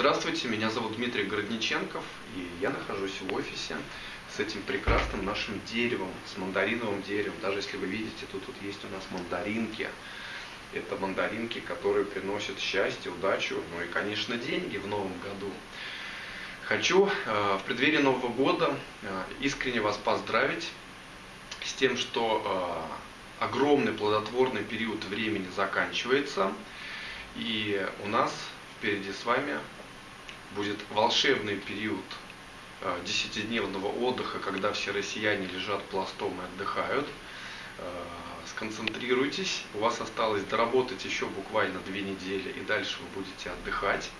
Здравствуйте, меня зовут Дмитрий Городниченков, и я нахожусь в офисе с этим прекрасным нашим деревом, с мандариновым деревом. Даже если вы видите, тут, тут есть у нас мандаринки. Это мандаринки, которые приносят счастье, удачу, ну и, конечно, деньги в новом году. Хочу э, в преддверии Нового года э, искренне вас поздравить с тем, что э, огромный плодотворный период времени заканчивается, и у нас впереди с вами будет волшебный период э, десятидневного отдыха, когда все россияне лежат пластом и отдыхают. Э, сконцентрируйтесь, у вас осталось доработать еще буквально две недели, и дальше вы будете отдыхать.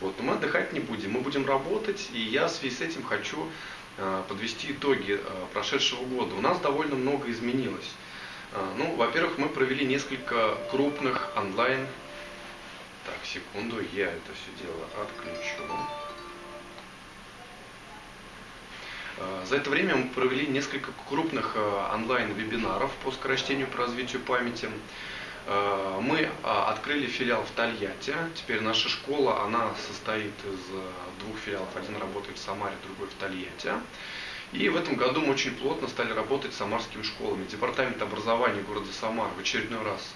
Вот. Но мы отдыхать не будем, мы будем работать, и я в связи с этим хочу э, подвести итоги прошедшего года. У нас довольно много изменилось. Ну, во-первых, мы провели несколько крупных онлайн так, секунду, я это все дело отключу. А, за это время мы провели несколько крупных а, онлайн-вебинаров по скорочтению по развитию памяти. А, мы открыли филиал в Тольятти. Теперь наша школа, она состоит из двух филиалов. Один работает в Самаре, другой в Тольятти. И в этом году мы очень плотно стали работать с самарскими школами. Департамент образования города Самар в очередной раз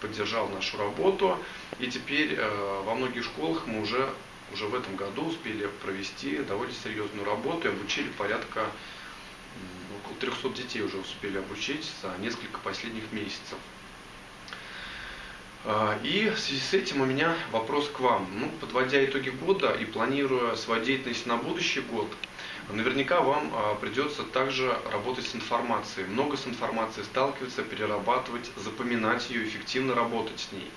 поддержал нашу работу. И теперь э, во многих школах мы уже, уже в этом году успели провести довольно серьезную работу и обучили порядка около 300 детей уже успели обучить за несколько последних месяцев. Э, и в связи с этим у меня вопрос к вам. Ну, подводя итоги года и планируя свою деятельность на будущий год, Наверняка вам а, придется также работать с информацией, много с информацией сталкиваться, перерабатывать, запоминать ее, эффективно работать с ней.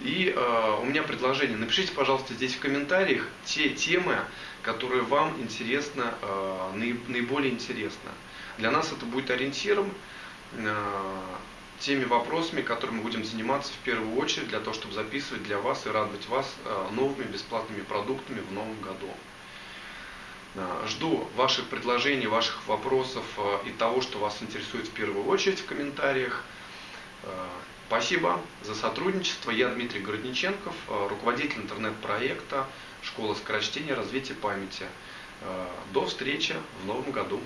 И э, у меня предложение, напишите, пожалуйста, здесь в комментариях те темы, которые вам интересны, э, наиболее интересны. Для нас это будет ориентиром, э, теми вопросами, которыми будем заниматься в первую очередь, для того, чтобы записывать для вас и радовать вас э, новыми бесплатными продуктами в новом году. Э, жду ваших предложений, ваших вопросов э, и того, что вас интересует в первую очередь в комментариях. Спасибо за сотрудничество. Я Дмитрий Городниченков, руководитель интернет-проекта «Школа скорочтения развития памяти». До встречи в новом году.